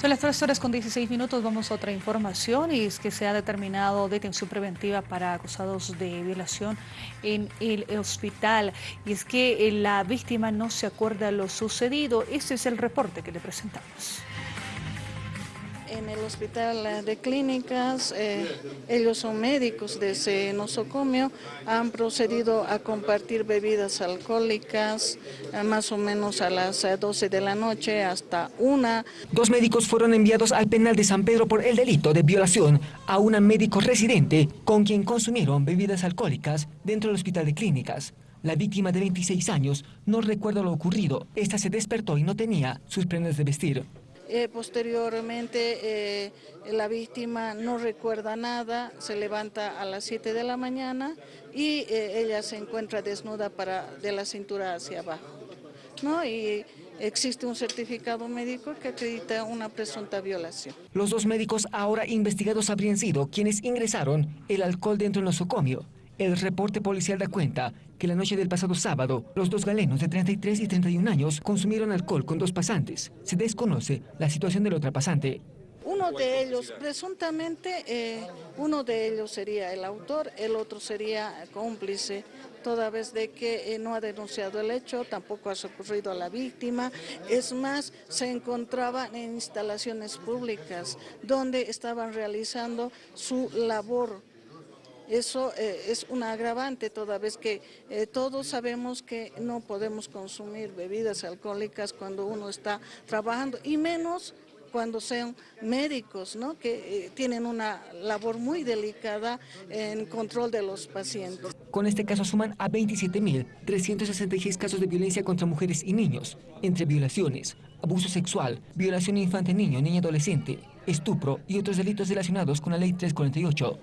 Son las 3 horas con 16 minutos, vamos a otra información y es que se ha determinado detención preventiva para acusados de violación en el hospital. Y es que la víctima no se acuerda lo sucedido. Ese es el reporte que le presentamos en el hospital de clínicas, eh, ellos son médicos de ese nosocomio, han procedido a compartir bebidas alcohólicas eh, más o menos a las 12 eh, de la noche hasta una. Dos médicos fueron enviados al penal de San Pedro por el delito de violación a una médico residente con quien consumieron bebidas alcohólicas dentro del hospital de clínicas. La víctima de 26 años no recuerda lo ocurrido. Esta se despertó y no tenía sus prendas de vestir. Eh, posteriormente eh, la víctima no recuerda nada, se levanta a las 7 de la mañana y eh, ella se encuentra desnuda para, de la cintura hacia abajo. ¿no? Y existe un certificado médico que acredita una presunta violación. Los dos médicos ahora investigados habrían sido quienes ingresaron el alcohol dentro del nosocomio. El reporte policial da cuenta que la noche del pasado sábado, los dos galenos de 33 y 31 años consumieron alcohol con dos pasantes. Se desconoce la situación del otro pasante. Uno de ellos, presuntamente, eh, uno de ellos sería el autor, el otro sería cómplice, toda vez de que eh, no ha denunciado el hecho, tampoco ha socorrido a la víctima. Es más, se encontraban en instalaciones públicas donde estaban realizando su labor eso eh, es un agravante toda vez que eh, todos sabemos que no podemos consumir bebidas alcohólicas cuando uno está trabajando y menos cuando sean médicos, ¿no? que eh, tienen una labor muy delicada en control de los pacientes. Con este caso suman a 27.366 casos de violencia contra mujeres y niños, entre violaciones, abuso sexual, violación infante-niño, niña adolescente, estupro y otros delitos relacionados con la Ley 348.